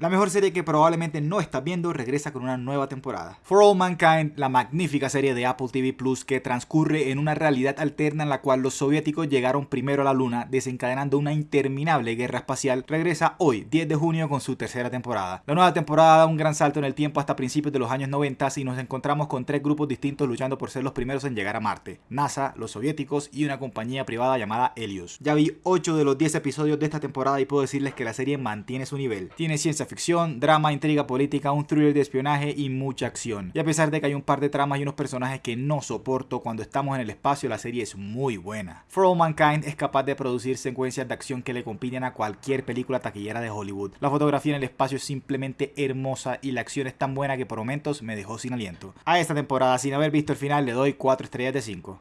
La mejor serie que probablemente no estás viendo regresa con una nueva temporada. For All Mankind, la magnífica serie de Apple TV Plus que transcurre en una realidad alterna en la cual los soviéticos llegaron primero a la luna, desencadenando una interminable guerra espacial, regresa hoy, 10 de junio, con su tercera temporada. La nueva temporada da un gran salto en el tiempo hasta principios de los años 90 y nos encontramos con tres grupos distintos luchando por ser los primeros en llegar a Marte. NASA, los soviéticos y una compañía privada llamada Helios. Ya vi 8 de los 10 episodios de esta temporada y puedo decirles que la serie mantiene su nivel. Tiene ciencia ficción, drama, intriga política, un thriller de espionaje y mucha acción. Y a pesar de que hay un par de tramas y unos personajes que no soporto cuando estamos en el espacio, la serie es muy buena. For All Mankind es capaz de producir secuencias de acción que le compiten a cualquier película taquillera de Hollywood. La fotografía en el espacio es simplemente hermosa y la acción es tan buena que por momentos me dejó sin aliento. A esta temporada, sin haber visto el final, le doy 4 estrellas de 5.